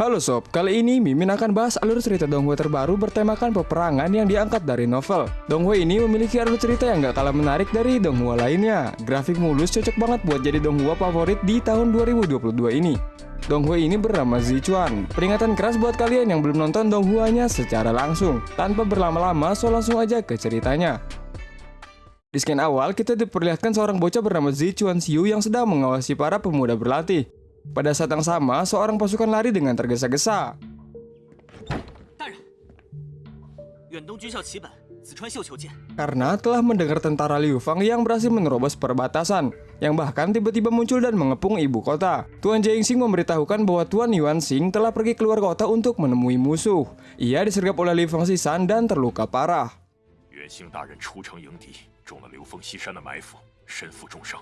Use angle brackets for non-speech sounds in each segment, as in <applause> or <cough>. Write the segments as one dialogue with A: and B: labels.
A: Halo sob, kali ini Mimin akan bahas alur cerita Donghue terbaru bertemakan peperangan yang diangkat dari novel. Donghue ini memiliki alur cerita yang gak kalah menarik dari Donghua lainnya. Grafik mulus cocok banget buat jadi Donghua favorit di tahun 2022 ini. Donghue ini bernama Zichuan. Peringatan keras buat kalian yang belum nonton Donghuanya secara langsung. Tanpa berlama-lama, so langsung aja ke ceritanya. Di scan awal, kita diperlihatkan seorang bocah bernama Zichuan Xiu yang sedang mengawasi para pemuda berlatih. Pada saat yang sama, seorang pasukan lari dengan tergesa-gesa. Karena telah mendengar tentara Liu Fang yang berhasil menerobos perbatasan, yang bahkan tiba-tiba muncul dan mengepung ibu kota. Tuan Jingxing memberitahukan bahwa Tuan Yuan Xing telah pergi keluar kota untuk menemui musuh. Ia disergap oleh Liu Fang Xisan dan terluka parah. Yuan Xing 大人出城迎敌，中了刘凤西山的埋伏，身负重伤。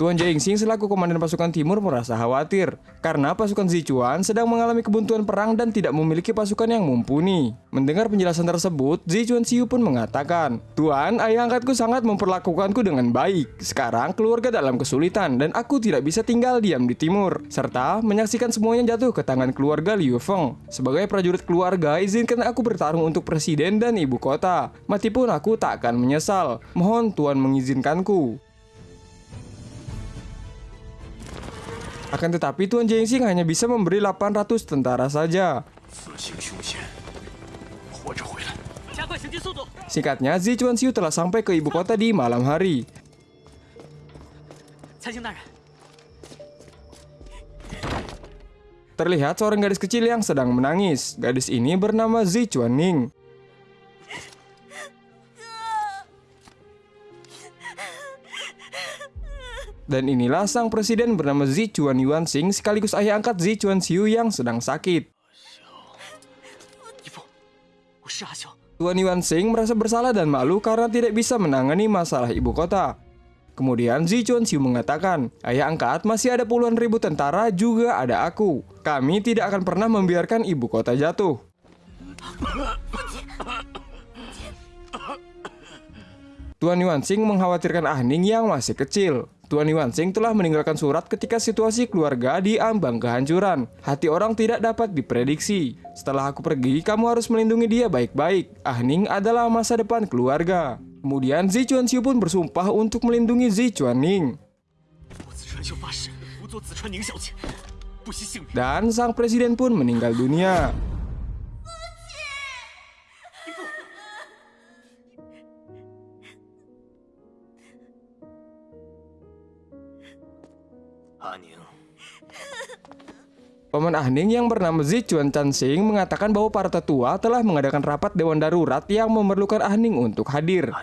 A: Tuan Jingxing selaku komandan pasukan timur merasa khawatir karena pasukan Zichuan sedang mengalami kebuntuan perang dan tidak memiliki pasukan yang mumpuni. Mendengar penjelasan tersebut, Zichuan Xiu pun mengatakan, Tuan, ayah angkatku sangat memperlakukanku dengan baik. Sekarang keluarga dalam kesulitan dan aku tidak bisa tinggal diam di timur. Serta menyaksikan semuanya jatuh ke tangan keluarga Liu Feng. Sebagai prajurit keluarga, izinkan aku bertarung untuk presiden dan ibu kota. Mati pun aku tak akan menyesal. Mohon Tuan mengizinkanku. Akan tetapi Tuan Jengxing hanya bisa memberi 800 tentara saja. Singkatnya, Zi Chuanxiu telah sampai ke ibu kota di malam hari. Terlihat seorang gadis kecil yang sedang menangis. Gadis ini bernama Zi Chuanning. Dan inilah sang presiden bernama Zi Chuan Yuan Xing sekaligus ayah angkat Zi Chuan Xiu yang sedang sakit. Tuan Yuan Xing merasa bersalah dan malu karena tidak bisa menangani masalah ibu kota. Kemudian Zi Chuan Xiu mengatakan, ayah angkat masih ada puluhan ribu tentara juga ada aku. Kami tidak akan pernah membiarkan ibu kota jatuh. Tuan Yuan Xing mengkhawatirkan Ah Ning yang masih kecil. Tuan Yuan Xing telah meninggalkan surat ketika situasi keluarga diambang kehancuran. Hati orang tidak dapat diprediksi. Setelah aku pergi, kamu harus melindungi dia baik-baik. Ah Ning adalah masa depan keluarga. Kemudian Zi Chuan Xiu pun bersumpah untuk melindungi Zi Chuan Ning. Dan sang presiden pun meninggal dunia. Paman Ahning yang bernama Zichuan Chansing mengatakan bahwa para tetua telah mengadakan rapat dewan darurat yang memerlukan Ahning untuk hadir.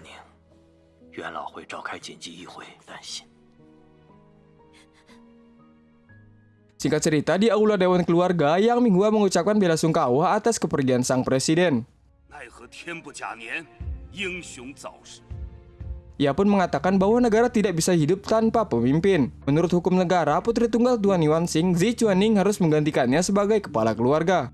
A: Singkat cerita, di aula Dewan Keluarga, Yang Minghua mengucapkan bela sungkawa atas kepergian sang presiden. Ia pun mengatakan bahwa negara tidak bisa hidup tanpa pemimpin. Menurut hukum negara, putri tunggal Tuan Yuan Xing, Zi Chuaning harus menggantikannya sebagai kepala keluarga.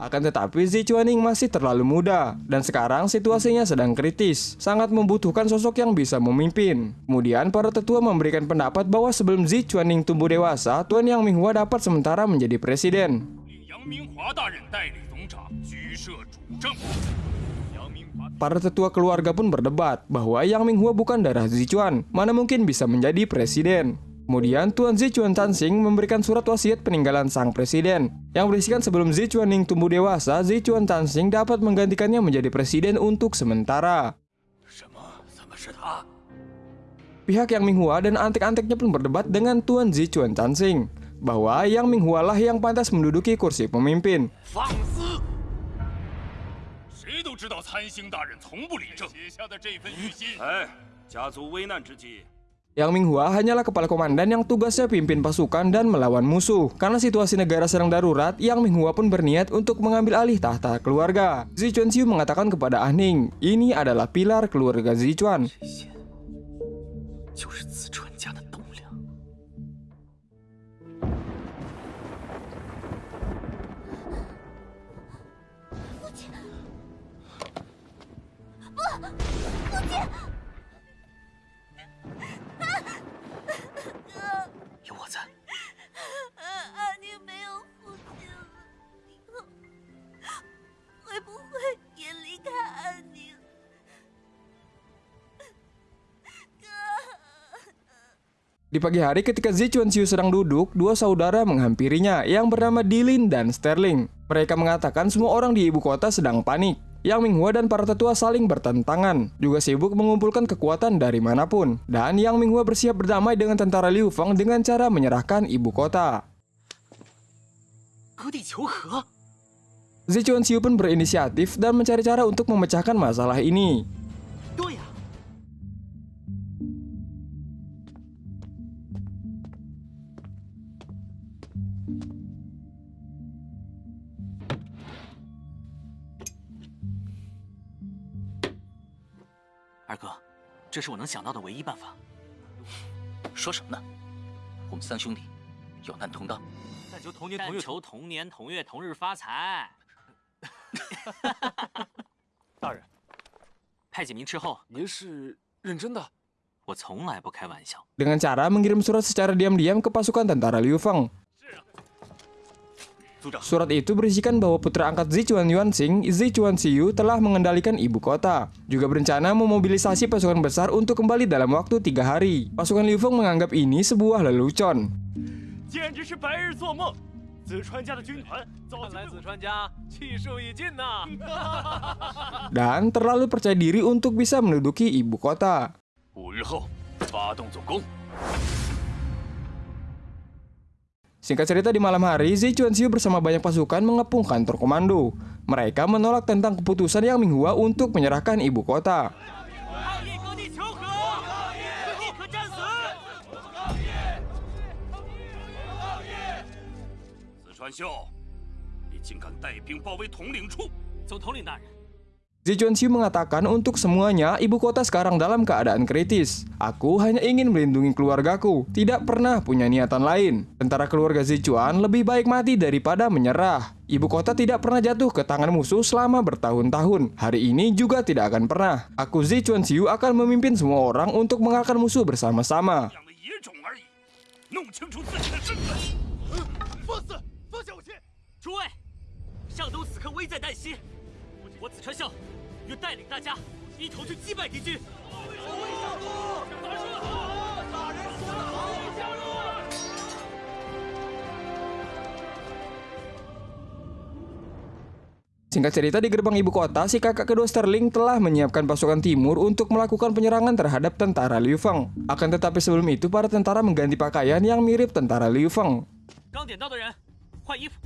A: Akan tetapi Zi Chuaning masih terlalu muda, dan sekarang situasinya sedang kritis, sangat membutuhkan sosok yang bisa memimpin. Kemudian para tetua memberikan pendapat bahwa sebelum Zi Chuaning tumbuh dewasa, Tuan Yang Minghua dapat sementara menjadi presiden. Para tetua keluarga pun berdebat bahwa Yang Minghua bukan darah Zichuan, mana mungkin bisa menjadi presiden. Kemudian Tuan Zichuan Tansing memberikan surat wasiat peninggalan sang presiden yang berisikan sebelum Zichuan Ning tumbuh dewasa, Zichuan Tansing dapat menggantikannya menjadi presiden untuk sementara. Pihak Yang Minghua dan antek-anteknya pun berdebat dengan Tuan Zichuan Tansing bahwa Yang Minghua lah yang pantas menduduki kursi pemimpin. 谁都知道参星大人从不理政，写下的这份谕信。哎，家族危难之际。Yang Minghua hanyalah kepala komandan yang tugasnya pimpin pasukan dan melawan musuh. Karena situasi negara sedang darurat, Yang Minghua pun berniat untuk mengambil alih tahta keluarga. Zichuan Xiu mengatakan kepada Ah Ning, ini adalah pilar keluarga Zichuan. Di pagi hari ketika Zi Chuanxiu sedang duduk, dua saudara menghampirinya yang bernama Dilin dan Sterling. Mereka mengatakan semua orang di ibu kota sedang panik. Yang Minghua dan para tetua saling bertentangan, juga sibuk mengumpulkan kekuatan dari mana pun. Dan Yang Minghua bersiap berdamai dengan tentara Liu Feng dengan cara menyerahkan ibu kota. Zi Chuanxiu pun berinisiatif dan mencari cara untuk memecahkan masalah ini.
B: 这是我能想到的唯一办法。
C: 说什么呢？我们三兄弟有难同当。
B: 但求同年同月求同年同月同日发财。
D: 大人，
B: 派几名斥候，
D: 您是认真的？
B: 我从来不开玩笑。
A: Dengan cara mengirim surat secara diam-diam ke pasukan tentara Liu Feng. Surat itu berisikan bahwa putra angkat Zichuan Yuanxing, Zichuan Xiu, telah mengendalikan ibu kota. Juga berencana memobilisasi pasukan besar untuk kembali dalam waktu tiga hari. Pasukan Liu Feng menganggap ini sebuah lelucon. <laughs> Dan terlalu percaya diri untuk bisa menduduki ibu kota. <laughs>
D: 五日后发动总攻。
A: Singkat cerita di malam hari, Zi Chuanxiu bersama banyak pasukan mengepung kantor komando. Mereka menolak tentang keputusan Yang Minghua untuk menyerahkan ibu kota.
B: 抗议割地求和，立刻战死！
D: 子川秀，你竟敢带兵包围统领处！
B: 总统领大人，
A: Zi Chuanxiu mengatakan untuk semuanya, ibu kota sekarang dalam keadaan kritis. Aku hanya ingin melindungi keluargaku, tidak pernah punya niatan lain. Tentara keluarga Zi Chuan lebih baik mati daripada menyerah. Ibu kota tidak pernah jatuh ke tangan musuh selama bertahun-tahun. Hari ini juga tidak akan pernah. Aku Zi Chuanxiu akan memimpin semua orang untuk mengalahkan musuh bersama-sama.
D: 养的野种而已，弄清楚自己的身份。放肆！放下武器！
B: 诸位，上东此刻危在旦夕，我子川孝愿带领大家一同去击败敌军。
A: Singkat cerita di gerbang ibu kota, si kakak kedua Sterling telah menyiapkan pasukan timur untuk melakukan penyerangan terhadap tentara Liu Feng. Akan tetapi sebelum itu, para tentara mengganti pakaian yang mirip tentara Liu Feng.
B: 刚点到的人换衣服。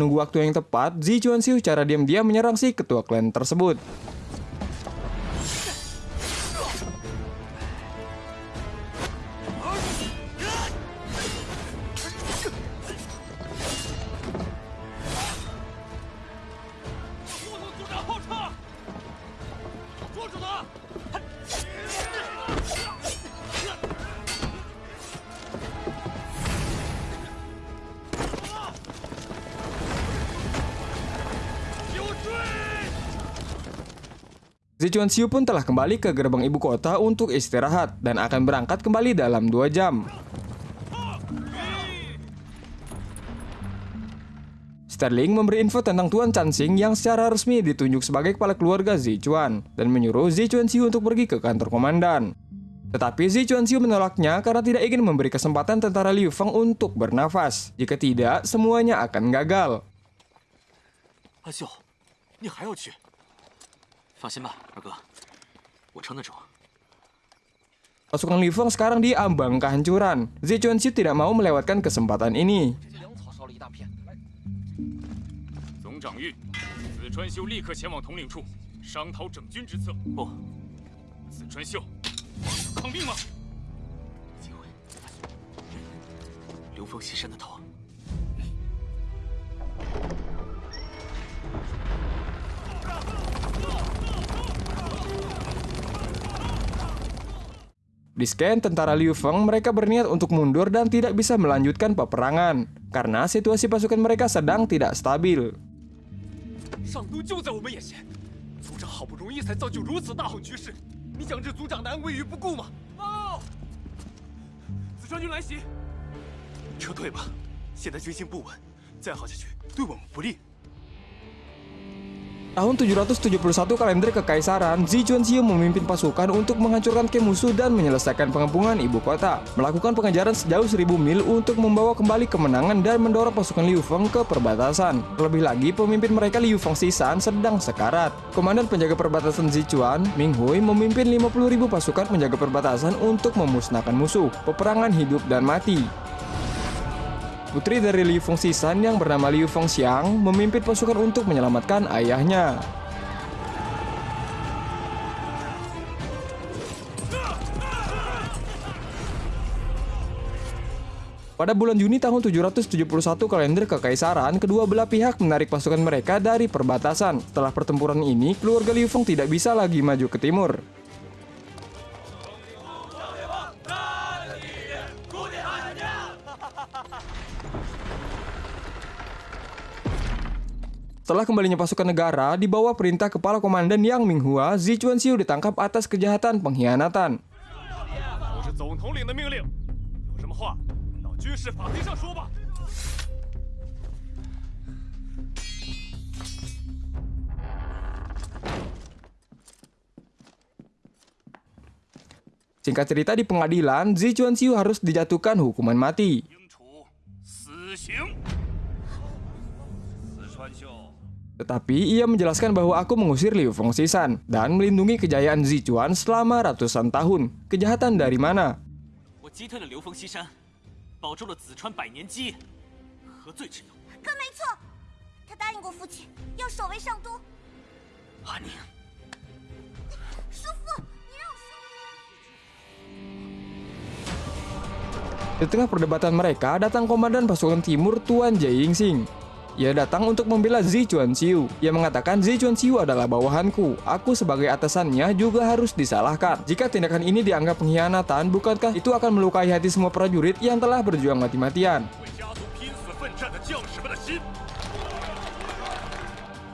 A: Menunggu waktu yang tepat, Zi Chuanxiu secara diam-diam menyerang si ketua klan tersebut. Zi Chuanxiu pun telah kembali ke gerbang ibu kota untuk istirahat dan akan berangkat kembali dalam dua jam. Sterling memberi info tentang Tuan Chansing yang secara resmi ditunjuk sebagai kepala keluarga Zichuan dan menyuruh Zichuan Xiu untuk pergi ke kantor komandan. Tetapi Zichuan Xiu menolaknya karena tidak ingin memberi kesempatan tentara Liu Feng untuk bernafas. Jika tidak, semuanya akan gagal.
B: 阿秀，你还要去？
C: 放心吧，二哥，我撑得住。
A: Pasukan Liu Feng sekarang diambang kehancuran. Zichuan Xiu tidak mau melewatkan kesempatan ini. Di scan tentara Liu Feng, mereka berniat untuk mundur dan tidak bisa melanjutkan peperangan karena situasi pasukan mereka sedang tidak stabil.
D: 上
A: Tahun 771 kalender kekaisaran, Zichuan Xiu memimpin pasukan untuk menghancurkan musuh dan menyelesaikan pengepungan ibu kota. Melakukan pengejaran sejauh 1000 mil untuk membawa kembali kemenangan dan mendorong pasukan Liu Feng ke perbatasan. Terlebih lagi, pemimpin mereka Liu Feng Sisan sedang sekarat. Komandan penjaga perbatasan Zichuan, Ming Hui, memimpin 50.000 pasukan penjaga perbatasan untuk memusnahkan musuh. Peperangan hidup dan mati. Putri dari Liu Feng Sisan yang bernama Liu Feng Xiang memimpin pasukan untuk menyelamatkan ayahnya. Pada bulan Juni tahun 771 kalender kekaisaran, kedua belah pihak menarik pasukan mereka dari perbatasan. Setelah pertempuran ini, keluarga Liu Feng tidak bisa lagi maju ke timur. Setelah kembalinya pasukan negara, di bawah perintah Kepala Komandan Yang Minghua, Xi Chuanxiu ditangkap atas kejahatan pengkhianatan. Singkat cerita di pengadilan, Xi Chuanxiu harus dijatuhkan hukuman mati. Tetapi ia menjelaskan bahwa aku mengusir Liu Fengxisan dan melindungi kejayaan Zichuan selama ratusan tahun. Kejahatan dari mana? Di tengah perdebatan mereka, datang komandan pasukan timur Tuan Jai Yingxing. Ia datang untuk membela Zichuan Xiu. Ia mengatakan Zichuan Xiu adalah bawahanku. Aku sebagai atasannya juga harus disalahkan. Jika tindakan ini dianggap pengkhianatan, bukankah itu akan melukai hati semua prajurit yang telah berjuang mati-matian?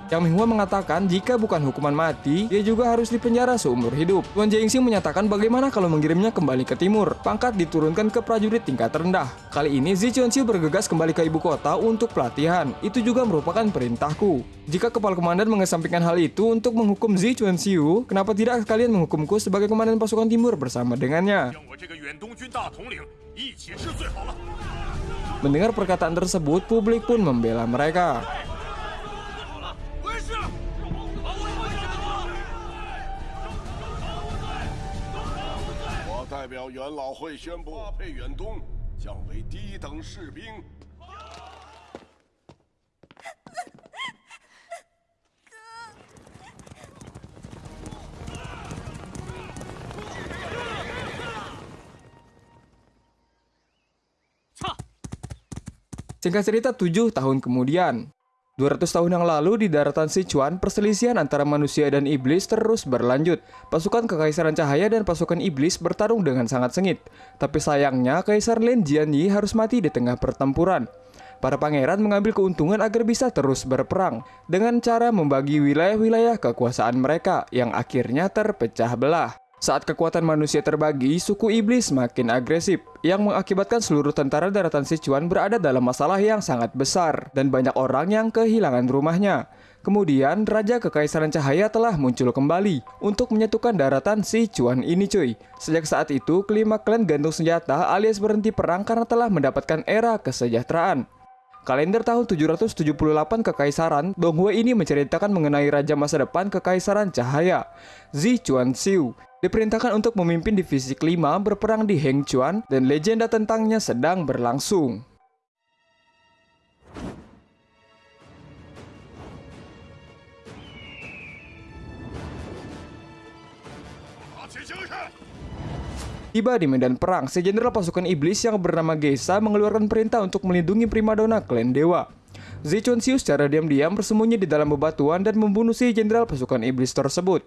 A: Yang Minghua mengatakan jika bukan hukuman mati, dia juga harus dipenjara seumur hidup. Tuan Jaingsing menyatakan bagaimana kalau mengirimnya kembali ke timur. Pangkat diturunkan ke prajurit tingkat rendah. Kali ini Zi Xiu bergegas kembali ke ibu kota untuk pelatihan. Itu juga merupakan perintahku. Jika kepala komandan mengesampingkan hal itu untuk menghukum Zi Chunxiu, kenapa tidak kalian menghukumku sebagai komandan pasukan timur bersama dengannya? Mendengar perkataan tersebut, publik pun membela mereka.
E: 代表元老会宣布，配远东降为低等士兵。
B: 操
A: ！Singkat cerita 7 tahun kemudian 200 tahun yang lalu di daratan Sichuan, perselisihan antara manusia dan iblis terus berlanjut. Pasukan Kekaisaran Cahaya dan pasukan iblis bertarung dengan sangat sengit. Tapi sayangnya, Kaisar Lin Jianyi harus mati di tengah pertempuran. Para pangeran mengambil keuntungan agar bisa terus berperang dengan cara membagi wilayah-wilayah kekuasaan mereka yang akhirnya terpecah belah. Saat kekuatan manusia terbagi, suku iblis makin agresif, yang mengakibatkan seluruh tentara daratan Sichuan berada dalam masalah yang sangat besar, dan banyak orang yang kehilangan rumahnya. Kemudian, Raja Kekaisaran Cahaya telah muncul kembali untuk menyatukan daratan Sichuan ini cuy. Sejak saat itu, kelima klan gantung senjata alias berhenti perang karena telah mendapatkan era kesejahteraan. Kalender tahun 778 Kekaisaran, Donghui ini menceritakan mengenai raja masa depan Kekaisaran Cahaya, Zi Chuanxiu diperintahkan untuk memimpin divisi kelima berperang di Hengchuan dan legenda tentangnya sedang berlangsung. Tiba di medan perang, si jenderal pasukan iblis yang bernama Geisa mengeluarkan perintah untuk melindungi primadona klan dewa. Zichunsiu secara diam-diam bersembunyi di dalam bebatuan dan membunuh si jenderal pasukan iblis tersebut.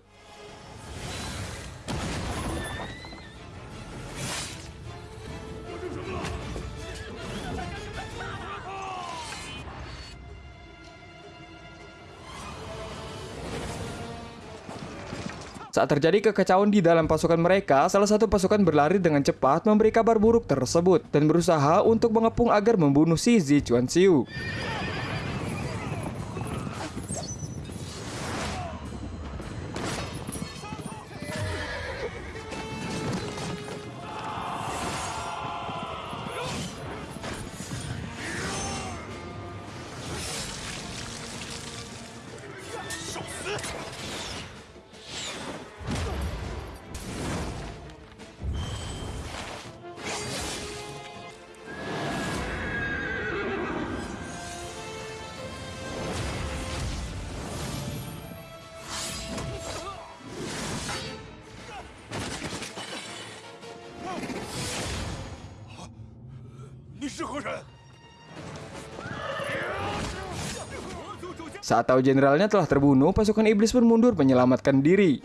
A: Saat terjadi kekacauan di dalam pasukan mereka, salah satu pasukan berlari dengan cepat memberi kabar buruk tersebut dan berusaha untuk mengepung agar membunuh si Zi Chuanxiu. Saat tahu jenderalnya telah terbunuh, pasukan iblis pun mundur menyelamatkan diri.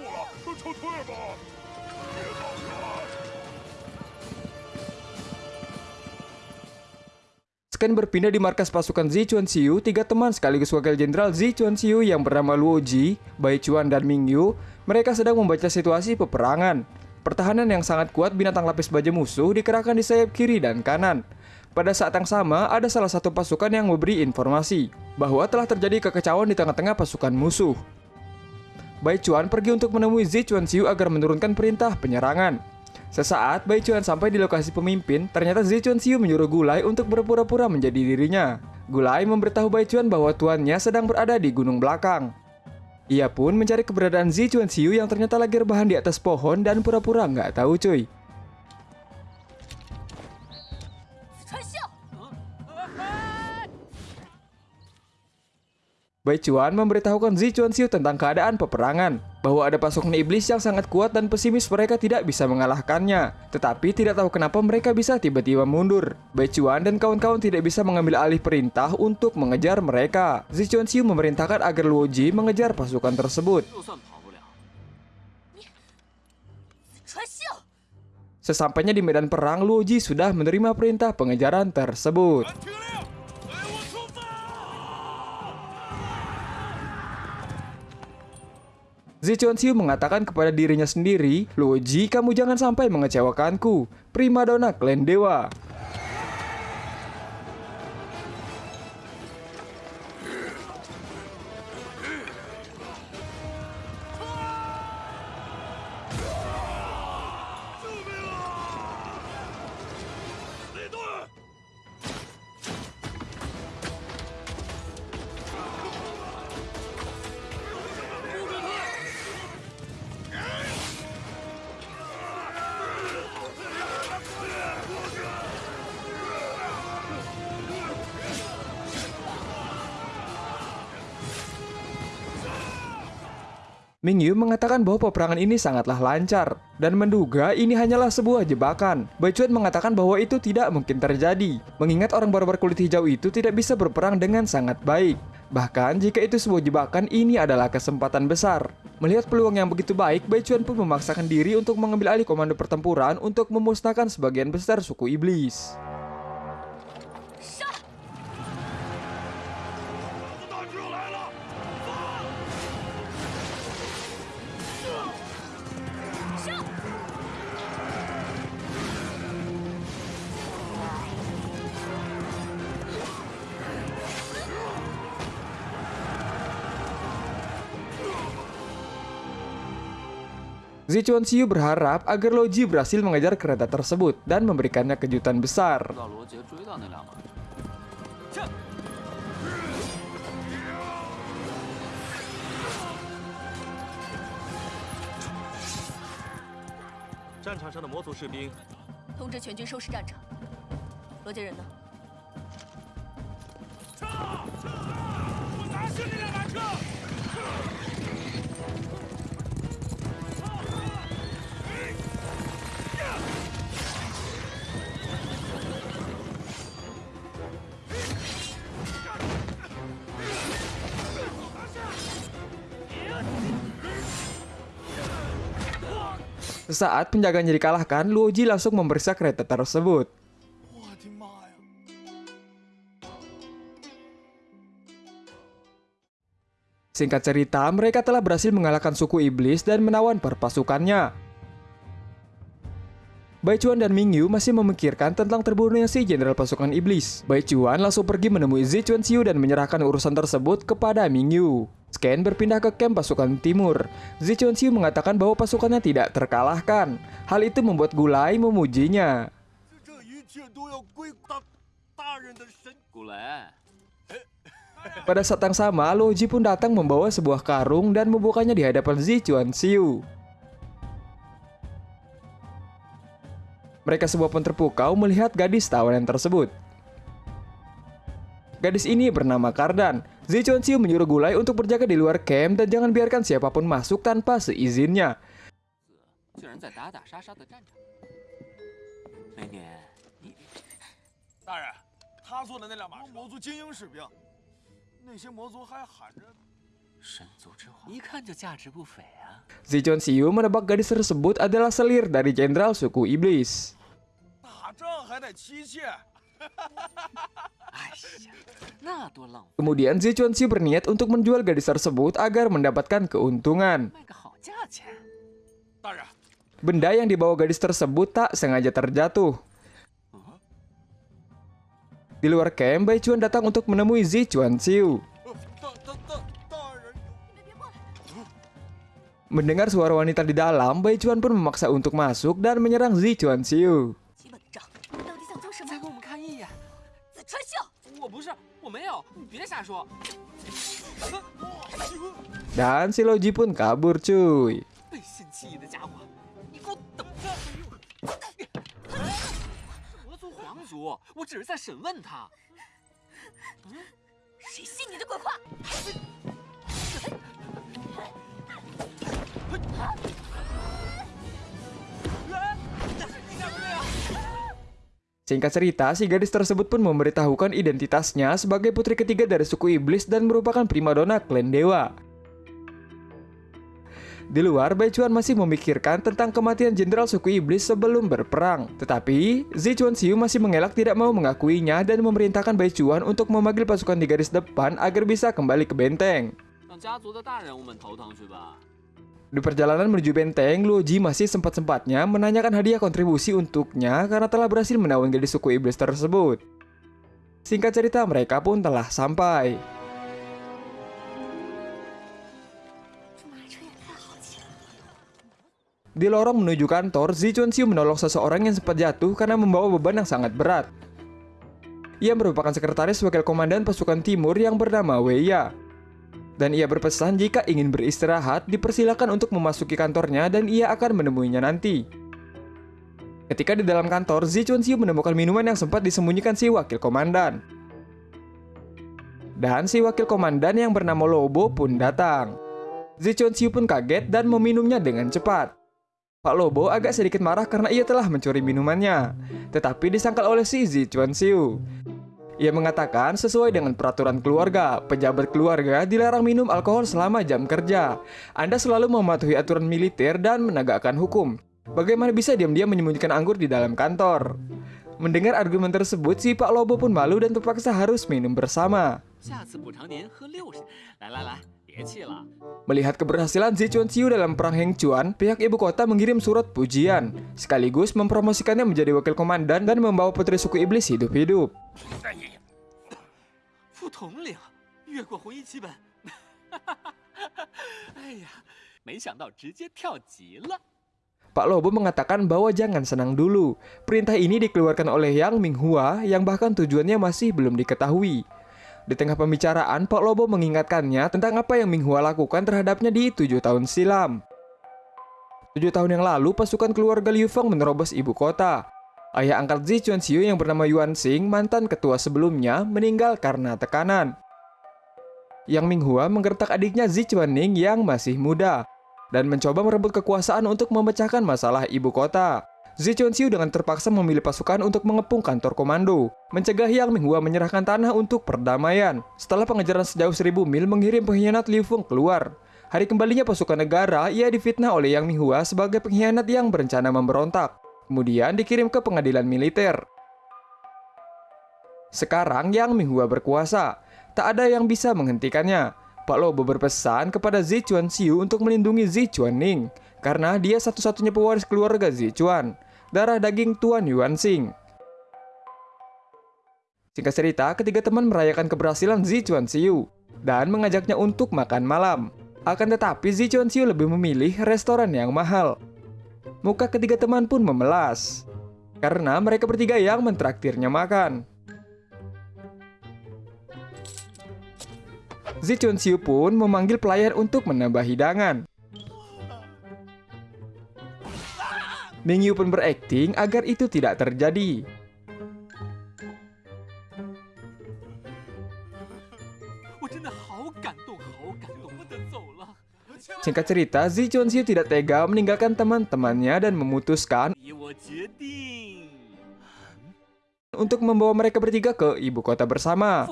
A: Sken berpindah di markas pasukan Zi Chuan Xiu, tiga teman sekaligus wakil jenderal Zi Chuan Xiu yang bernama Luo Ji, Bai Chuan, dan Ming Yu, mereka sedang membaca situasi peperangan. Pertahanan yang sangat kuat binatang lapis baja musuh dikerahkan di sayap kiri dan kanan. Pada saat yang sama, ada salah satu pasukan yang memberi informasi bahwa telah terjadi kekacauan di tengah-tengah pasukan musuh. Bai Chuan pergi untuk menemui Zi Chuanxiu agar menurunkan perintah penyerangan. Sesaat Bai Chuan sampai di lokasi pemimpin, ternyata Zi Chuanxiu menyuruh Gulai untuk berpura-pura menjadi dirinya. Gulai memberitahu Bai Chuan bahwa tuannya sedang berada di gunung belakang. Ia pun mencari keberadaan Zi Chuanxiu yang ternyata lagi rebahan di atas pohon dan pura-pura nggak tahu cuy. Bai Chuan memberitahukan Zi Chuanxiu tentang keadaan peperangan, bahwa ada pasukan iblis yang sangat kuat dan pesimis mereka tidak bisa mengalahkannya, tetapi tidak tahu kenapa mereka bisa tiba-tiba mundur. Bai Chuan dan kawan-kawan tidak bisa mengambil alih perintah untuk mengejar mereka. Zi Chuanxiu memerintahkan agar Luo Ji mengejar pasukan tersebut. Sesampainya di medan perang, Luo Ji sudah menerima perintah pengejaran tersebut. Zi Chuanxiu mengatakan kepada dirinya sendiri, Luo Ji, kamu jangan sampai mengecewakanku. Primadona klan dewa. Ming Yu mengatakan bahwa peperangan ini sangatlah lancar dan menduga ini hanyalah sebuah jebakan. Bai Chuan mengatakan bahwa itu tidak mungkin terjadi, mengingat orang barbar kulit hijau itu tidak bisa berperang dengan sangat baik. Bahkan jika itu sebuah jebakan, ini adalah kesempatan besar. Melihat peluang yang begitu baik, Bai Chuan pun memaksakan diri untuk mengambil alih komando pertempuran untuk memusnahkan sebagian besar suku iblis. Zichuan Xiu berharap agar Luo Ji berhasil mengejar kereta tersebut dan memberikannya kejutan besar.
C: 到
A: saat penjaganya dikalahkan, Luoji langsung memeriksa kereta tersebut. Singkat cerita, mereka telah berhasil mengalahkan suku iblis dan menawan perpasukannya. Bai Chuan dan Mingyu masih memikirkan tentang terbunuhnya si jenderal pasukan iblis. Bai Chuan langsung pergi menemui Zi Chuan Xiu dan menyerahkan urusan tersebut kepada Mingyu. Scan berpindah ke kamp pasukan timur. Zichonsiu mengatakan bahwa pasukannya tidak terkalahkan. Hal itu membuat Gulai memujinya. Pada saat yang sama, Loji pun datang membawa sebuah karung dan membukanya di hadapan Zichonsiu. Mereka semua pun terpukau melihat gadis tawanan tersebut. Gadis ini bernama Kardan. Zi Chuan Xiu menyuruh Gulai untuk berjaga di luar camp dan jangan biarkan siapapun masuk tanpa seizinnya.
C: 竟然在打打杀杀的战场。美女，你
E: 大人，他坐的那辆马车，魔族精英士兵，那些魔族还喊着
C: 神族之王，一看就价值不菲啊！
A: Zi Chuan Xiu menebak gadis tersebut adalah selir dari jenderal suku iblis.
E: 打仗还得妻妾。
A: Kemudian Xi Chuanxi berniat untuk menjual gadis tersebut agar mendapatkan keuntungan. Benda yang dibawa gadis tersebut tak sengaja terjatuh. Di luar camp, Bai Chuan datang untuk menemui Zi
E: Chuanxiu. Oh,
A: Mendengar suara wanita di dalam, Bai Chuan pun memaksa untuk masuk dan menyerang Zi
C: Chuanxiu.
A: Dan si Loji pun kabur cuy. Singkat cerita, si gadis tersebut pun memberitahukan identitasnya sebagai putri ketiga dari suku iblis dan merupakan primadona klan dewa. Di luar, Bai Chuan masih memikirkan tentang kematian jenderal suku iblis sebelum berperang. Tetapi, Zi Chuan Xiu masih mengelak tidak mau mengakuinya dan memerintahkan Bai Chuan untuk memanggil pasukan di garis depan agar bisa kembali ke benteng. Di perjalanan menuju Benteng, Luoji masih sempat-sempatnya menanyakan hadiah kontribusi untuknya karena telah berhasil menawan gadis suku iblis tersebut. Singkat cerita, mereka pun telah sampai. Di lorong menuju kantor, Zi Chunxiu menolong seseorang yang sempat jatuh karena membawa beban yang sangat berat. Ia merupakan sekretaris wakil komandan pasukan timur yang bernama Weiya. Dan ia berpesan jika ingin beristirahat, dipersilakan untuk memasuki kantornya dan ia akan menemuinya nanti. Ketika di dalam kantor, Zi Chuan Xiu menemukan minuman yang sempat disembunyikan si wakil komandan. Dan si wakil komandan yang bernama Lobo pun datang. Zi Chuan Xiu pun kaget dan meminumnya dengan cepat. Pak Lobo agak sedikit marah karena ia telah mencuri minumannya, tetapi disangkal oleh si Zi Chuan Xiu. Ia mengatakan sesuai dengan peraturan keluarga, pejabat keluarga dilarang minum alkohol selama jam kerja. Anda selalu mematuhi aturan militer dan menegakkan hukum. Bagaimana bisa diam-diam menyembunyikan anggur di dalam kantor? Mendengar argumen tersebut, si Pak Lobo pun malu dan terpaksa harus minum bersama. Melihat keberhasilan Zichuan Xiu dalam Perang Hengchuan, pihak ibu kota mengirim surat pujian, sekaligus mempromosikannya menjadi wakil komandan dan membawa putri suku iblis hidup-hidup. Pak Lobo mengatakan bahwa jangan senang dulu. Perintah ini dikeluarkan oleh Yang Minghua yang bahkan tujuannya masih belum diketahui. Di tengah pembicaraan, Pak Lobo mengingatkannya tentang apa yang Minghua lakukan terhadapnya di tujuh tahun silam. Tujuh tahun yang lalu, pasukan keluarga Liu Feng menerobos ibu kota. Ayah angkat Zi Chuanxiu yang bernama Yuan Xing, mantan ketua sebelumnya, meninggal karena tekanan. Yang Minghua menggertak adiknya Zi Chuanning yang masih muda dan mencoba merebut kekuasaan untuk memecahkan masalah ibu kota. Zi Chuanxiu dengan terpaksa memilih pasukan untuk mengepung kantor komando, mencegah Yang Minghua menyerahkan tanah untuk perdamaian. Setelah pengejaran sejauh 1000 mil mengirim pengkhianat Liu Feng keluar, Hari kembalinya pasukan negara, ia difitnah oleh Yang Minghua sebagai pengkhianat yang berencana memberontak. Kemudian dikirim ke pengadilan militer. Sekarang Yang Minghua berkuasa, tak ada yang bisa menghentikannya. Pak Lobo berpesan kepada Zi Chuanxiu untuk melindungi Zi Chuanning, karena dia satu-satunya pewaris keluarga Zi Chuan, darah daging Tuan Yuan Xing. Singkat cerita, ketiga teman merayakan keberhasilan Zi Chuanxiu dan mengajaknya untuk makan malam. Akan tetapi Zi Chuanxiu lebih memilih restoran yang mahal. Muka ketiga teman pun memelas. Karena mereka bertiga yang mentraktirnya makan. Zi Chuanxiu pun memanggil pelayan untuk menambah hidangan. Mingyu pun berakting agar itu tidak terjadi. Singkat cerita, Zi Chonxiu tidak tega meninggalkan teman-temannya dan memutuskan untuk membawa mereka bertiga ke ibu kota bersama.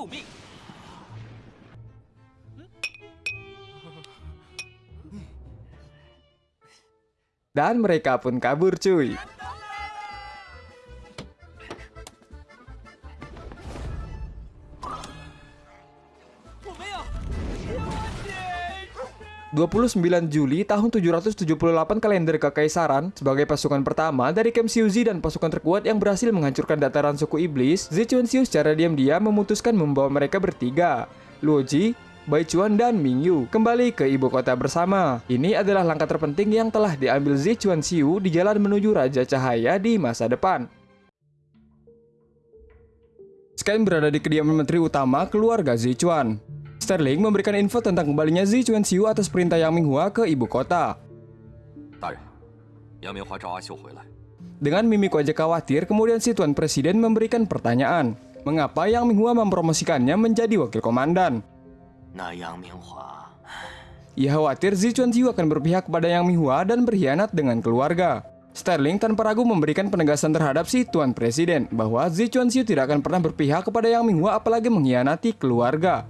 A: Dan mereka pun kabur cuy. ...29 Juli tahun 778 kalender kekaisaran sebagai pasukan pertama dari Kem Xiuzi dan pasukan terkuat yang berhasil menghancurkan dataran suku iblis, Zi Chuanxiu secara diam-diam memutuskan membawa mereka bertiga, Luo Ji, Bai Chuan dan Ming Yu kembali ke ibu kota bersama. Ini adalah langkah terpenting yang telah diambil Zi Chuan Xiu di jalan menuju Raja Cahaya di masa depan. Sekian berada di kediaman menteri utama keluarga Zichuan. Sterling memberikan info tentang kembalinya Zichuan Xiu atas perintah Yang Minghua ke ibu kota. Dengan mimik wajah khawatir, kemudian si tuan presiden memberikan pertanyaan, mengapa Yang Minghua mempromosikannya menjadi wakil komandan?
C: Nah, Yang Minghua.
A: Ia khawatir Zichuan Jiu akan berpihak kepada Yang Minghua dan berkhianat dengan keluarga. Sterling tanpa ragu memberikan penegasan terhadap si Tuan Presiden bahwa Zi Chuanxiu tidak akan pernah berpihak kepada Yang Minghua apalagi mengkhianati keluarga.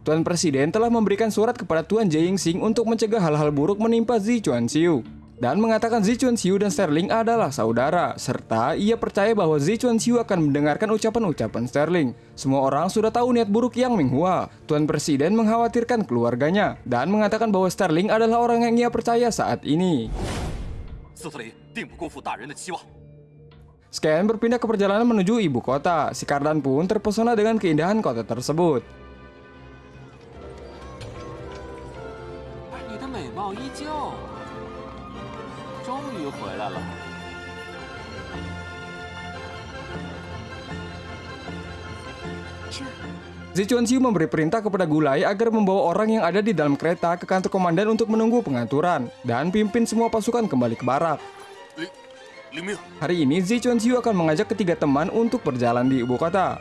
A: Tuan Presiden telah memberikan surat kepada Tuan Jae Ying-sing untuk mencegah hal-hal buruk menimpa Zi Chuanxiu dan mengatakan Zichuan Xiu dan Sterling adalah saudara, serta ia percaya bahwa Zichuan Xiu akan mendengarkan ucapan-ucapan Sterling. Semua orang sudah tahu niat buruk Yang Minghua. Tuan Presiden mengkhawatirkan keluarganya dan mengatakan bahwa Sterling adalah orang yang ia percaya saat ini. Scan berpindah ke perjalanan menuju ibu kota. Si Kardan pun terpesona dengan keindahan kota tersebut. Zichuanxiu memberi perintah kepada Gulai agar membawa orang yang ada di dalam kereta ke kantor komandan untuk menunggu pengaturan dan pimpin semua pasukan kembali ke
C: barat. Eh,
A: Hari ini Zichuanxiu akan mengajak ketiga teman untuk berjalan di ibu kota.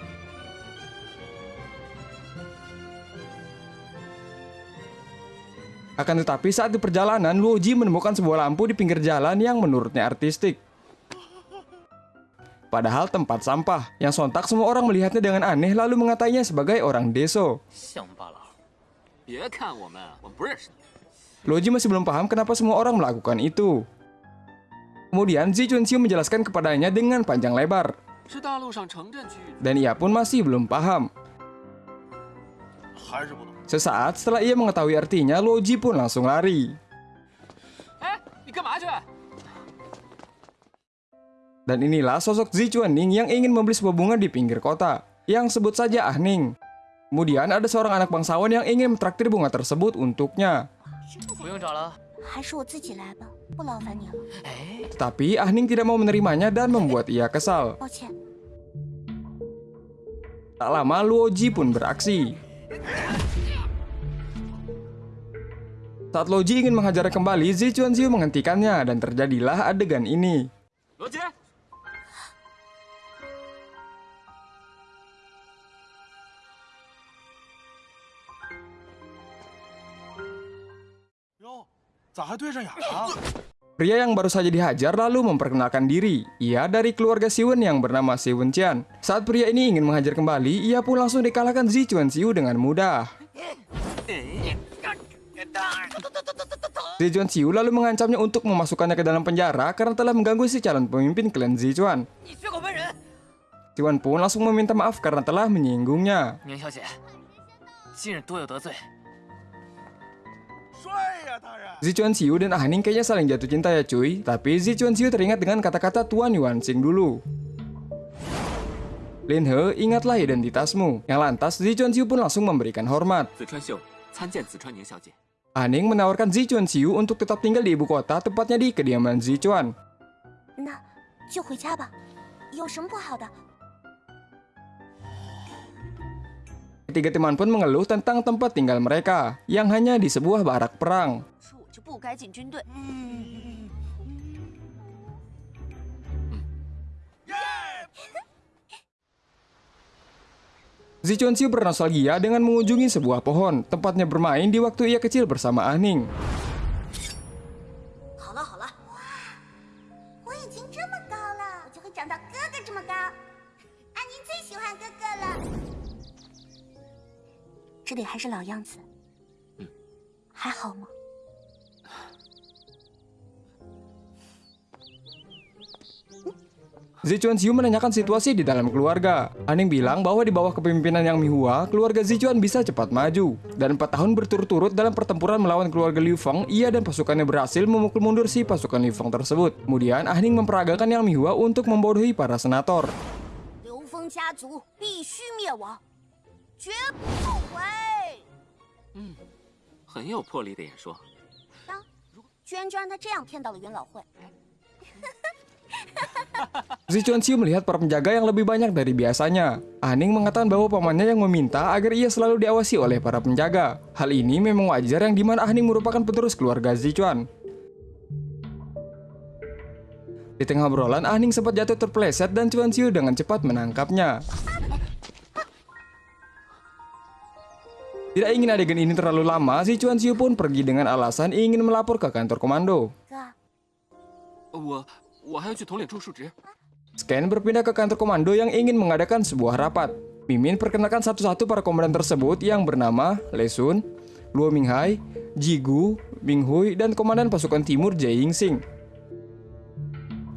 A: Akan tetapi saat di perjalanan, Luoji menemukan sebuah lampu di pinggir jalan yang menurutnya artistik. Padahal tempat sampah, yang sontak semua orang melihatnya dengan aneh lalu mengatainya sebagai orang deso. Loji masih belum paham kenapa semua orang melakukan itu. Kemudian Zi Junxiu menjelaskan kepadanya dengan panjang lebar. Dan ia pun masih belum paham. Sesaat setelah ia mengetahui artinya, Loji pun langsung lari. Dan inilah sosok Zichuaning yang ingin membeli sebuah bunga di pinggir kota, yang sebut saja Ah Ning. Kemudian ada seorang anak bangsawan yang ingin mentraktir bunga tersebut untuknya. Tetapi Ah Ning tidak mau menerimanya dan membuat ia kesal. Tak lama Luo Ji pun beraksi. Saat Loji ingin menghajar kembali, Zichuan Ziu menghentikannya dan terjadilah adegan ini. Pria yang baru saja dihajar lalu memperkenalkan diri. Ia dari keluarga Siwen yang bernama Siwen Tian. Saat pria ini ingin menghajar kembali, ia pun langsung dikalahkan Zi Chuan Siu dengan mudah. Zichuan Siu lalu mengancamnya untuk memasukkannya ke dalam penjara karena telah mengganggu si calon pemimpin klan Zichuan. Siwen pun langsung meminta maaf karena telah menyinggungnya.
E: Ya,
A: Zi Chuanxiu dan Ah Ning kayaknya saling jatuh cinta ya cuy, tapi Zi Chuanxiu teringat dengan kata-kata Tuan Yuanxing dulu. Lin He, ingatlah identitasmu. Yang lantas, Zi Chuanxiu pun langsung memberikan hormat. Ah Ning menawarkan Zi Chuanxiu untuk tetap tinggal di ibu kota, tepatnya di kediaman Zi Chuan.
F: Nah,
A: Ketiga teman pun mengeluh tentang tempat tinggal mereka, yang hanya di sebuah barak perang. Hmm. Zichonsiu bernostalgia dengan mengunjungi sebuah pohon, tempatnya bermain di waktu ia kecil bersama
F: Aning. 这里还是老样子，
C: 嗯，
F: 还好吗？
A: Zi Chuanxiu menanyakan situasi di dalam keluarga. Aning bilang bahwa di bawah kepemimpinan Yang Mihua, keluarga Zi Chuan bisa cepat maju. Dan 4 tahun berturut-turut dalam pertempuran melawan keluarga Liu Feng, ia dan pasukannya berhasil memukul mundur si pasukan Liu Feng tersebut. Kemudian, Ahning memperagakan Yang Mihua untuk membodohi para senator.
F: 刘峰家族必须灭亡， 绝不后悔。
C: 很有魄力的演说。
F: 居然就让他这样骗到了元老会。
A: Zi Chuanxiu melihat para penjaga yang lebih banyak dari biasanya. Aning mengatakan bahwa pamannya yang meminta agar ia selalu diawasi oleh para penjaga. Hal ini memang wajar yang dimana Aning merupakan penerus keluarga Zichuan. Di tengah obrolan, Aning sempat jatuh terpeleset dan Chuanxiu dengan cepat menangkapnya. Tidak ingin adegan ini terlalu lama, si Chuan Xiu pun pergi dengan alasan ingin melapor ke kantor komando. Scan berpindah ke kantor komando yang ingin mengadakan sebuah rapat. Mimin perkenalkan satu-satu para komandan tersebut yang bernama Lesun, Luo Minghai, Jigu, Minghui, dan komandan pasukan timur Jai Yingsing.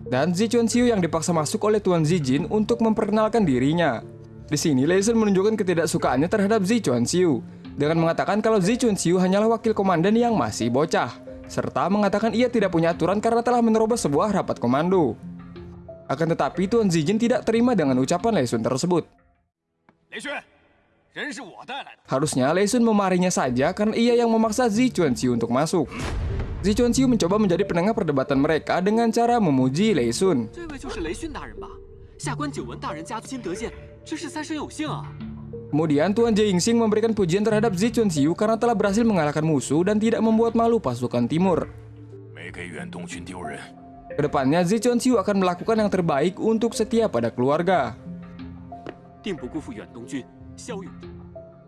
A: Dan Zi Chunxiu yang dipaksa masuk oleh Tuan Zijin untuk memperkenalkan dirinya. Di sini, Lei Sun menunjukkan ketidaksukaannya terhadap Zi Chunxiu dengan mengatakan kalau Zi Chunxiu hanyalah wakil komandan yang masih bocah, serta mengatakan ia tidak punya aturan karena telah menerobos sebuah rapat komando. Akan tetapi Tuan Zijin tidak terima dengan ucapan
D: Lei Sun tersebut.
A: Harusnya Lei Sun memarahinya saja karena ia yang memaksa Zi Chuanxiu untuk masuk. Zi Chuanxiu mencoba menjadi penengah perdebatan mereka dengan cara memuji
C: Lei Sun.
A: Kemudian Tuan Jingsing memberikan pujian terhadap Zi Chunxiu karena telah berhasil mengalahkan musuh dan tidak membuat malu pasukan timur.
E: Ke
A: depannya Zi Chunxiu akan melakukan yang terbaik untuk setia pada keluarga.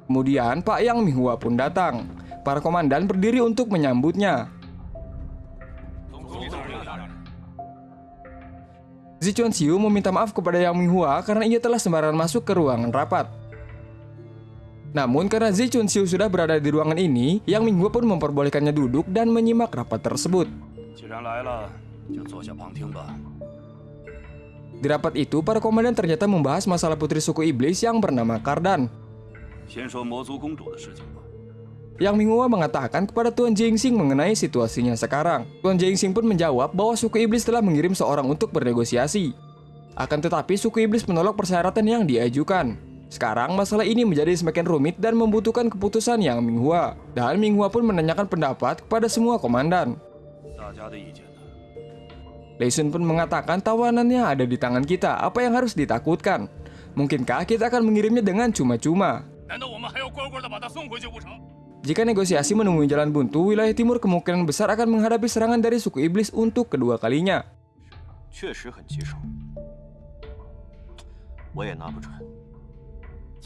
A: Kemudian Pak Yang Minghua pun datang. Para komandan berdiri untuk menyambutnya. Zi Chunxiu meminta maaf kepada Yang Minghua karena ia telah sembarangan masuk ke ruangan rapat. Namun karena Zi Chunxiu sudah berada di ruangan ini, Yang Minghua pun memperbolehkannya duduk dan menyimak rapat tersebut. Di rapat itu, para komandan ternyata membahas masalah putri suku iblis yang bernama Kardan. Yang Minghua mengatakan kepada Tuan Jingxing mengenai situasinya sekarang. Tuan Jingxing pun menjawab bahwa suku iblis telah mengirim seorang untuk bernegosiasi. Akan tetapi suku iblis menolak persyaratan yang diajukan. Sekarang masalah ini menjadi semakin rumit dan membutuhkan keputusan yang Minghua. Dan Minghua pun menanyakan pendapat kepada semua komandan. Lei Sun pun mengatakan tawanannya ada di tangan kita, apa yang harus ditakutkan? Mungkinkah kita akan mengirimnya dengan cuma-cuma? Jika negosiasi menemui jalan buntu, wilayah timur kemungkinan besar akan menghadapi serangan dari suku iblis untuk kedua kalinya.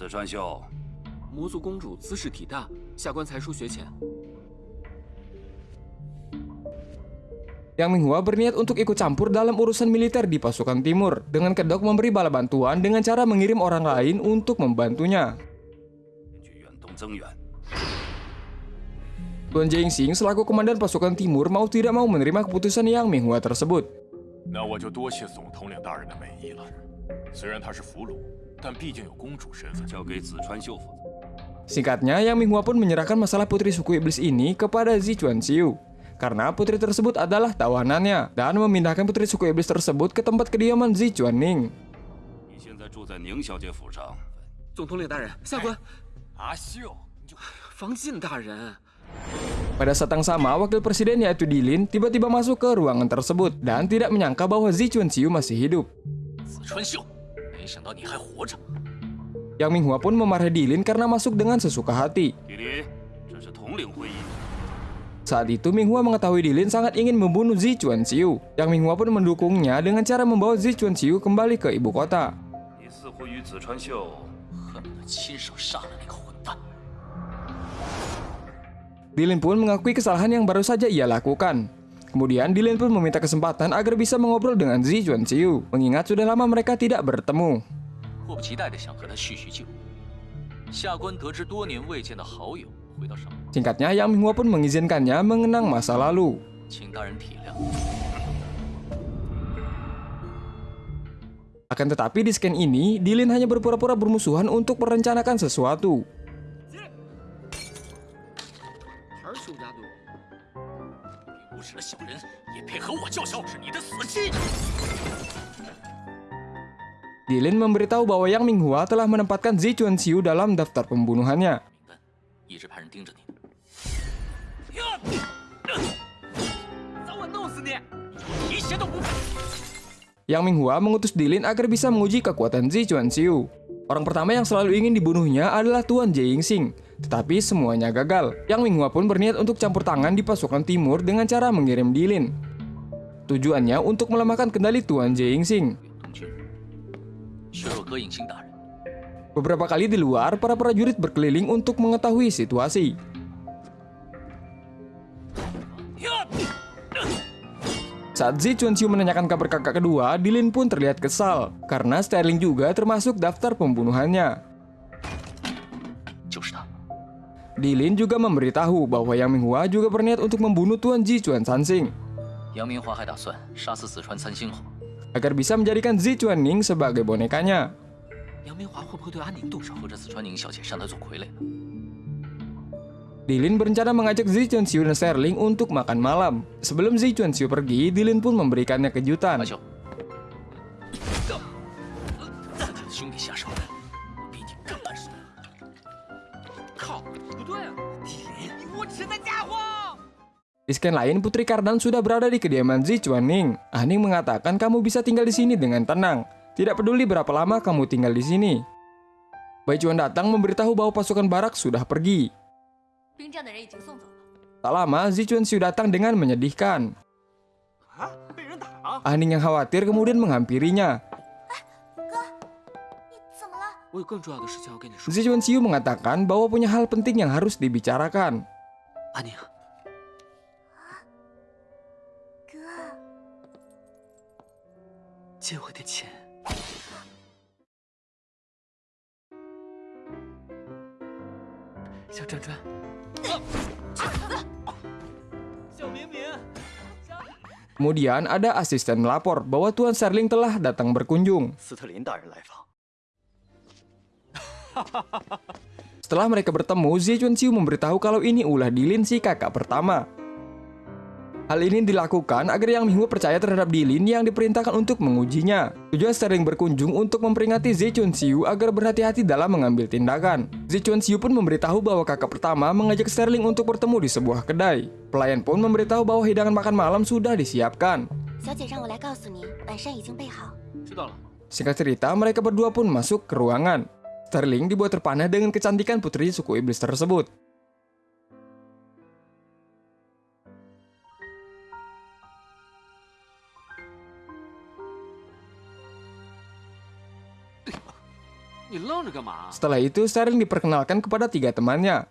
E: 子川秀，
D: 魔族公主姿势体大，下官才疏学浅。
A: Yang Minghua berniat untuk ikut campur dalam urusan militer di pasukan timur, dengan kedok memberi bala bantuan dengan cara mengirim orang lain untuk membantunya.
E: 去远东增援。
A: Tuan Jingxing selaku komandan pasukan timur mau tidak mau menerima keputusan Yang Minghua tersebut.
D: 那我就多谢总统领大人的美意了。虽然他是俘虏，但毕竟有公主身份。
E: 交给子川秀负责。
A: Singkatnya, Yang Minghua pun menyerahkan masalah putri suku iblis ini kepada Zichuan Xiu. Karena putri tersebut adalah tawanannya, dan memindahkan putri suku iblis tersebut ke tempat kediaman Zichuan Ning.
E: 你现在住在宁小姐府上，
D: 总统领大人，下官
C: 阿秀，你就
D: 防禁大人。
A: Pada saat yang sama, wakil presiden yaitu Dilin tiba-tiba masuk ke ruangan tersebut dan tidak menyangka bahwa Zichuan Xiu masih hidup.
C: 子川秀，没想到你还活着。
A: yang Minghua pun memarahi Dilin karena masuk dengan sesuka hati. Saat itu Minghua mengetahui Dilin sangat ingin membunuh Zi Chuanxiu. Yang Minghua pun mendukungnya dengan cara membawa Zi Chuanxiu kembali ke ibu kota. Dilin pun mengakui kesalahan yang baru saja ia lakukan. Kemudian Dilin pun meminta kesempatan agar bisa mengobrol dengan Zichuan Xiu, mengingat sudah lama mereka tidak bertemu.
C: 迫不及待地想和他叙叙旧。下官得知多年未见的好友回到上，
A: Singkatnya, Yang Minghua pun mengizinkannya mengenang masa lalu.
C: 请大人体谅。
A: Akan tetapi di scan ini, Dilin hanya berpura-pura bermusuhan untuk merencanakan sesuatu.
C: 无耻的小人也配和我叫嚣，是你的死期！
A: Dilin memberitahu bahwa Yang Minghua telah menempatkan Zichuan Xiu dalam daftar pembunuhannya.
C: 名单一直派人盯着你。
D: 早晚弄死你！
C: 一鞋都不配！
A: Yang Minghua mengutus Dilin agar bisa menguji kekuatan Zichuan Xiu. Orang pertama yang selalu ingin dibunuhnya adalah Tuan Jingxing, tetapi semuanya gagal. Yang Minghua pun berniat untuk campur tangan di pasukan timur dengan cara mengirim Dilin. Tujuannya untuk melemahkan kendali Tuan
C: Jeingsing.
A: Beberapa kali di luar, para prajurit berkeliling untuk mengetahui situasi. Saat Zi Chunxiu menanyakan kabar kakak kedua, Dilin pun terlihat kesal, karena Sterling juga termasuk daftar pembunuhannya. Dilin juga memberitahu bahwa Yang Minghua juga berniat untuk membunuh Tuan
C: Ji Chuan Sanxing, Yang Minghua hai Zichuan
A: agar bisa menjadikan Zi Chuan Ning sebagai bonekanya.
C: Yang Minghua
A: Dilin berencana mengajak Zi Chuan Xiu dan Sterling untuk makan malam. Sebelum Zi Chuan Xiu pergi, Dilin pun memberikannya kejutan. Di scan lain, Putri Kardan sudah berada di kediaman Zi Ah Ning mengatakan kamu bisa tinggal di sini dengan tenang. Tidak peduli berapa lama kamu tinggal di sini. Bai Chuan datang memberitahu bahwa pasukan barak sudah pergi. Tak lama, Zi Chuan Xiu datang dengan menyedihkan.
D: Ah
A: Ning yang khawatir kemudian menghampirinya.
D: Zi
A: Chuan Xiu mengatakan bahwa punya hal penting yang harus dibicarakan.
C: Ah
F: Ning.
C: 借我点钱。小转转，
D: 小明明，
A: Kemudian ada asisten melapor bahwa Tuan Serling telah datang berkunjung.
G: 斯特林大人来访，
A: Setelah mereka bertemu, Zichuan Xiu memberitahu kalau ini ulah Dilin si kakak pertama. Hal ini dilakukan agar yang Minggu percaya terhadap Dilin yang diperintahkan untuk mengujinya. Tujuan sering berkunjung untuk memperingati Zichun Xiu agar berhati-hati dalam mengambil tindakan. Zichun Xiu pun memberitahu bahwa kakak pertama mengajak Sterling untuk bertemu di sebuah kedai. Pelayan pun memberitahu bahwa hidangan makan malam sudah disiapkan. Singkat cerita, mereka berdua pun masuk ke ruangan. Sterling dibuat terpana dengan kecantikan putri suku iblis tersebut. Setelah itu, Sterling diperkenalkan kepada tiga temannya.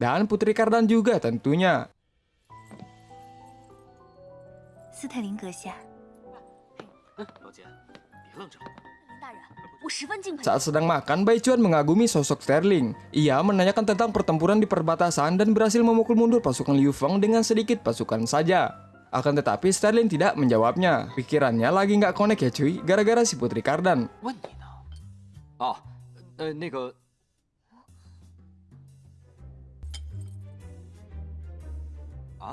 A: Dan Putri Kardan juga tentunya. Saat sedang makan, Bai Chuan mengagumi sosok Sterling. Ia menanyakan tentang pertempuran di perbatasan dan berhasil memukul mundur pasukan Liu Feng dengan sedikit pasukan saja. Akan tetapi Sterling tidak menjawabnya. Pikirannya lagi nggak connect ya cuy, gara-gara si Putri Kardan.
C: 问你呢？哦，呃，那个，啊，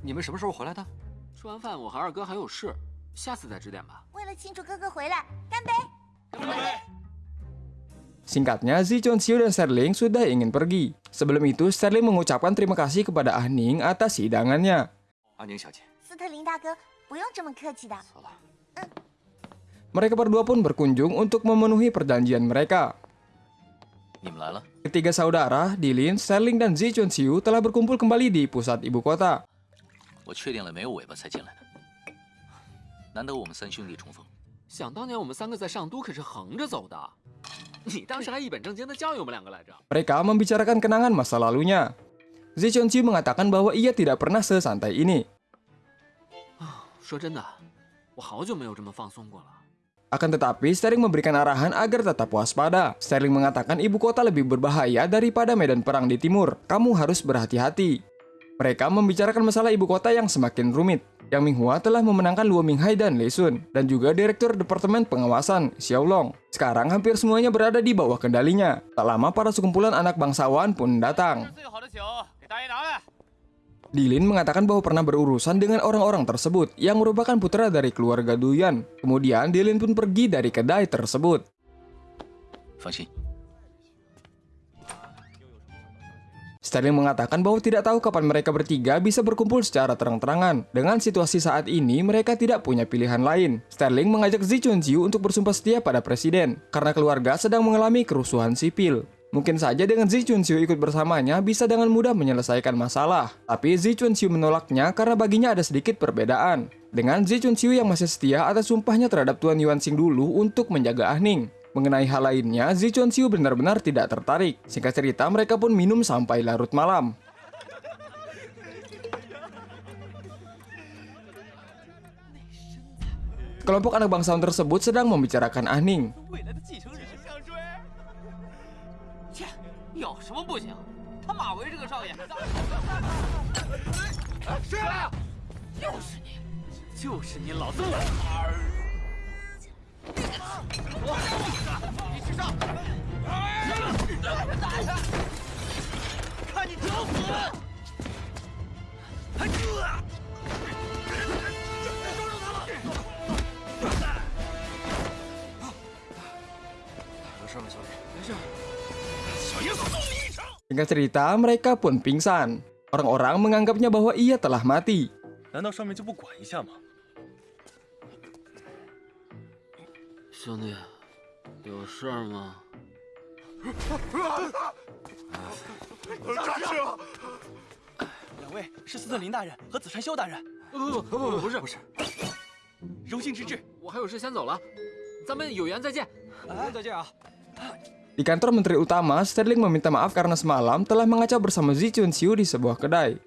C: 你们什么时候回来的？吃完饭我和二哥还有事，下次再指点吧。
F: 为了庆祝哥哥回来，干杯！
A: Singkatnya, Zi Chonxiu dan Sterling sudah ingin pergi. Sebelum itu, Sterling mengucapkan terima kasih kepada Ah Ning atas hidangannya.
G: 阿宁小姐，
F: 斯特林大哥，不用这么客气的。
G: 走了。
A: Mereka berdua pun berkunjung untuk memenuhi perjanjian mereka.
G: 你们来了，
A: Ketiga saudara, Dilin, Sterling, dan Zi Chonxiu telah berkumpul kembali di pusat ibu kota.
G: 我确定了没有尾巴才进来的。难得我们三兄弟重逢，
C: 想当年我们三个在上都可是横着走的，你当时还一本正经的教育我们两个来着。
A: Mereka membicarakan kenangan masa lalunya. Zechonji mengatakan bahwa ia tidak pernah sesantai ini.
C: Ah,
A: Akan tetapi, Sterling memberikan arahan agar tetap waspada. Sterling mengatakan ibu kota lebih berbahaya daripada medan perang di timur. Kamu harus berhati-hati. Mereka membicarakan masalah ibu kota yang semakin rumit. Yang Minghua telah memenangkan Luo Minghai dan Lei Sun, dan juga Direktur Departemen Pengawasan, Xiao Long. Sekarang hampir semuanya berada di bawah kendalinya. Tak lama para sekumpulan anak bangsawan pun datang. Dilin mengatakan bahwa pernah berurusan dengan orang-orang tersebut yang merupakan putra dari keluarga Duyan. Kemudian Dilin pun pergi dari kedai tersebut. Sterling mengatakan bahwa tidak tahu kapan mereka bertiga bisa berkumpul secara terang-terangan. Dengan situasi saat ini, mereka tidak punya pilihan lain. Sterling mengajak Zi untuk bersumpah setia pada presiden, karena keluarga sedang mengalami kerusuhan sipil. Mungkin saja dengan Zi Chunxiu ikut bersamanya bisa dengan mudah menyelesaikan masalah. Tapi Zi Chunxiu menolaknya karena baginya ada sedikit perbedaan. Dengan Zi Chunxiu yang masih setia atas sumpahnya terhadap Tuan Yuan Xing dulu untuk menjaga Ah Ning. Mengenai hal lainnya, Zi Chunxiu benar-benar tidak tertarik. Singkat cerita, mereka pun minum sampai larut malam. Kelompok anak bangsawan tersebut sedang membicarakan Ah
C: 有什么不行？他马维这个少爷，
B: 谁来？
C: 就是你，就是你，老子。我。
B: 一起上！看你找死！
G: 有
A: Singkat cerita, mereka pun pingsan. Orang-orang menganggapnya bahwa ia telah mati. Di kantor menteri utama, Sterling meminta maaf karena semalam telah mengacau bersama Zi Chunqiu di sebuah kedai.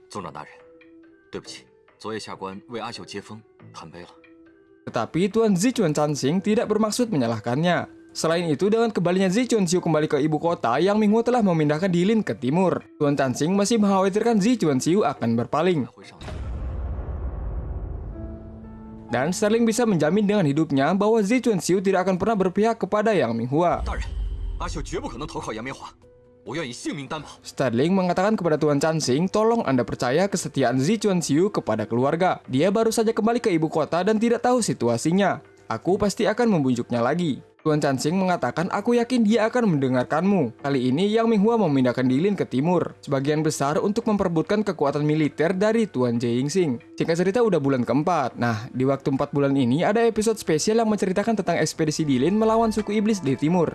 A: Tetapi Tuan Zi Chun Chansing tidak bermaksud menyalahkannya. Selain itu, dengan kembalinya Zi Chunqiu kembali ke ibu kota, Yang Minghu telah memindahkan Dilin ke timur. Tuan Chansing masih mengkhawatirkan Zi Chunqiu akan berpaling. Dan Sterling bisa menjamin dengan hidupnya bahwa Zi Chunqiu tidak akan pernah berpihak kepada Yang Minghua. Sterling mengatakan kepada Tuan Chansing, tolong Anda percaya kesetiaan Zi Chuanxiu kepada keluarga. Dia baru saja kembali ke ibu kota dan tidak tahu situasinya. Aku pasti akan membujuknya lagi. Tuan Chansing mengatakan aku yakin dia akan mendengarkanmu. Kali ini Yang Minghua memindahkan Dilin ke timur, sebagian besar untuk memperbutkan kekuatan militer dari Tuan Jingsing. Singkat cerita udah bulan keempat. Nah, di waktu empat bulan ini ada episode spesial yang menceritakan tentang ekspedisi Dilin melawan suku iblis di timur.